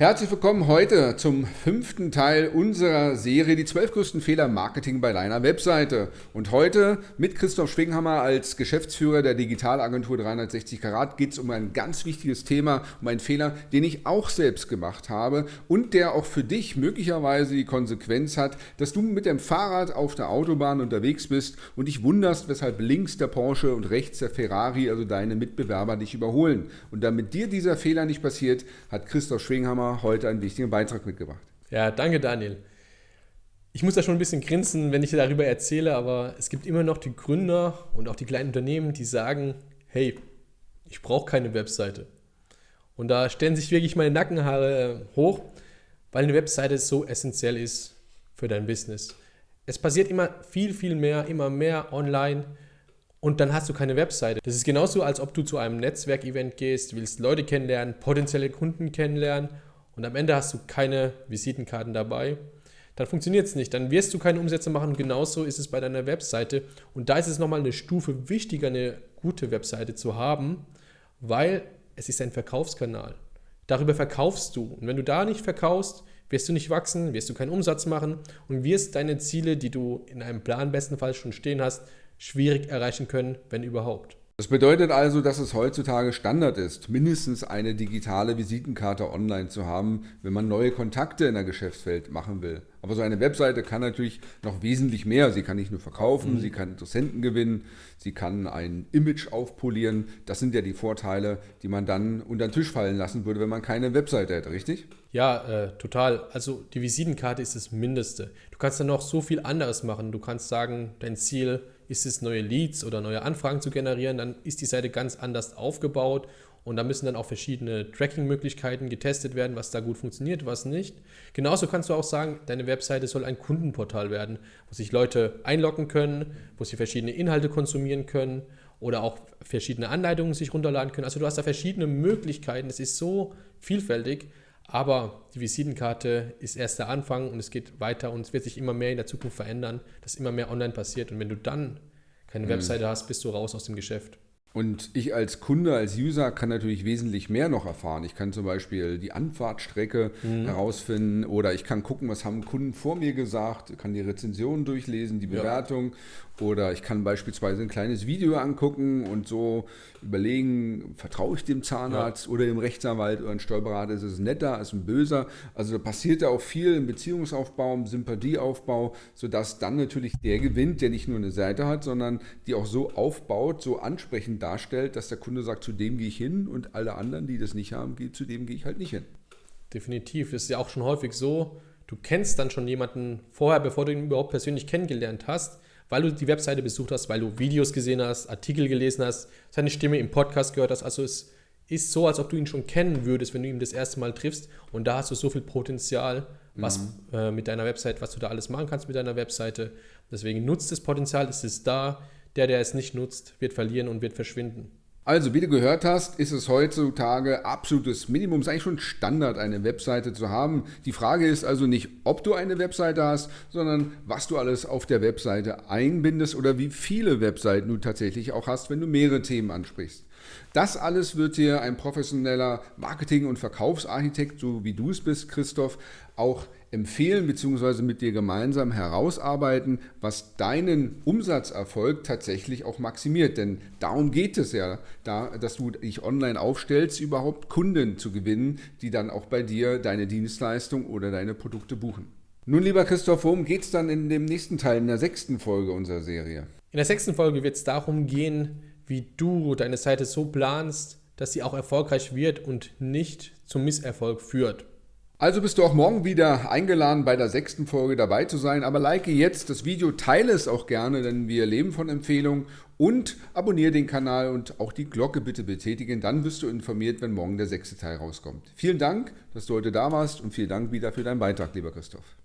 Herzlich willkommen heute zum fünften Teil unserer Serie Die zwölf größten Fehler Marketing bei deiner Webseite. Und heute mit Christoph Schwinghammer als Geschäftsführer der Digitalagentur 360 Karat geht es um ein ganz wichtiges Thema, um einen Fehler, den ich auch selbst gemacht habe und der auch für dich möglicherweise die Konsequenz hat, dass du mit dem Fahrrad auf der Autobahn unterwegs bist und dich wunderst, weshalb links der Porsche und rechts der Ferrari, also deine Mitbewerber, dich überholen. Und damit dir dieser Fehler nicht passiert, hat Christoph Schwinghammer heute einen wichtigen Beitrag mitgebracht. Ja, danke Daniel. Ich muss da schon ein bisschen grinsen, wenn ich darüber erzähle, aber es gibt immer noch die Gründer und auch die kleinen Unternehmen, die sagen, hey, ich brauche keine Webseite. Und da stellen sich wirklich meine Nackenhaare hoch, weil eine Webseite so essentiell ist für dein Business. Es passiert immer viel, viel mehr, immer mehr online und dann hast du keine Webseite. Das ist genauso, als ob du zu einem Netzwerkevent gehst, willst Leute kennenlernen, potenzielle Kunden kennenlernen und am Ende hast du keine Visitenkarten dabei, dann funktioniert es nicht. Dann wirst du keine Umsätze machen. genauso ist es bei deiner Webseite. Und da ist es nochmal eine Stufe wichtiger, eine gute Webseite zu haben, weil es ist ein Verkaufskanal. Darüber verkaufst du. Und wenn du da nicht verkaufst, wirst du nicht wachsen, wirst du keinen Umsatz machen und wirst deine Ziele, die du in einem Plan bestenfalls schon stehen hast, schwierig erreichen können, wenn überhaupt. Das bedeutet also, dass es heutzutage Standard ist, mindestens eine digitale Visitenkarte online zu haben, wenn man neue Kontakte in der Geschäftswelt machen will. Aber so eine Webseite kann natürlich noch wesentlich mehr. Sie kann nicht nur verkaufen, mhm. sie kann Interessenten gewinnen, sie kann ein Image aufpolieren. Das sind ja die Vorteile, die man dann unter den Tisch fallen lassen würde, wenn man keine Webseite hätte, richtig? Ja, äh, total. Also die Visitenkarte ist das Mindeste. Du kannst dann noch so viel anderes machen. Du kannst sagen, dein Ziel ist es, neue Leads oder neue Anfragen zu generieren, dann ist die Seite ganz anders aufgebaut und da müssen dann auch verschiedene Tracking-Möglichkeiten getestet werden, was da gut funktioniert, was nicht. Genauso kannst du auch sagen, deine Webseite soll ein Kundenportal werden, wo sich Leute einloggen können, wo sie verschiedene Inhalte konsumieren können oder auch verschiedene Anleitungen sich runterladen können. Also du hast da verschiedene Möglichkeiten. Es ist so vielfältig. Aber die Visitenkarte ist erst der Anfang und es geht weiter und es wird sich immer mehr in der Zukunft verändern, dass immer mehr online passiert. Und wenn du dann keine mhm. Webseite hast, bist du raus aus dem Geschäft. Und ich als Kunde, als User kann natürlich wesentlich mehr noch erfahren. Ich kann zum Beispiel die Anfahrtstrecke mhm. herausfinden oder ich kann gucken, was haben Kunden vor mir gesagt, kann die Rezensionen durchlesen, die Bewertung ja. oder ich kann beispielsweise ein kleines Video angucken und so überlegen, vertraue ich dem Zahnarzt ja. oder dem Rechtsanwalt oder ein Steuerberater, ist es netter als ein böser. Also da passiert ja auch viel im Beziehungsaufbau, im Sympathieaufbau, sodass dann natürlich der gewinnt, der nicht nur eine Seite hat, sondern die auch so aufbaut, so ansprechend darstellt, dass der Kunde sagt, zu dem gehe ich hin und alle anderen, die das nicht haben, zu dem gehe ich halt nicht hin. Definitiv. Das ist ja auch schon häufig so, du kennst dann schon jemanden vorher, bevor du ihn überhaupt persönlich kennengelernt hast, weil du die Webseite besucht hast, weil du Videos gesehen hast, Artikel gelesen hast, seine Stimme im Podcast gehört hast. Also es ist so, als ob du ihn schon kennen würdest, wenn du ihn das erste Mal triffst. Und da hast du so viel Potenzial, was mhm. äh, mit deiner Webseite, was du da alles machen kannst mit deiner Webseite. Deswegen nutzt das Potenzial, es ist da. Der, der es nicht nutzt, wird verlieren und wird verschwinden. Also, wie du gehört hast, ist es heutzutage absolutes Minimum, ist eigentlich schon Standard, eine Webseite zu haben. Die Frage ist also nicht, ob du eine Webseite hast, sondern was du alles auf der Webseite einbindest oder wie viele Webseiten du tatsächlich auch hast, wenn du mehrere Themen ansprichst. Das alles wird dir ein professioneller Marketing- und Verkaufsarchitekt, so wie du es bist, Christoph, auch empfehlen bzw. mit dir gemeinsam herausarbeiten, was deinen Umsatzerfolg tatsächlich auch maximiert. Denn darum geht es ja, da, dass du dich online aufstellst, überhaupt Kunden zu gewinnen, die dann auch bei dir deine Dienstleistung oder deine Produkte buchen. Nun, lieber Christoph, worum geht es dann in dem nächsten Teil, in der sechsten Folge unserer Serie? In der sechsten Folge wird es darum gehen, wie du deine Seite so planst, dass sie auch erfolgreich wird und nicht zum Misserfolg führt. Also bist du auch morgen wieder eingeladen, bei der sechsten Folge dabei zu sein. Aber like jetzt das Video, teile es auch gerne, denn wir leben von Empfehlungen. Und abonniere den Kanal und auch die Glocke bitte betätigen. Dann wirst du informiert, wenn morgen der sechste Teil rauskommt. Vielen Dank, dass du heute da warst und vielen Dank wieder für deinen Beitrag, lieber Christoph.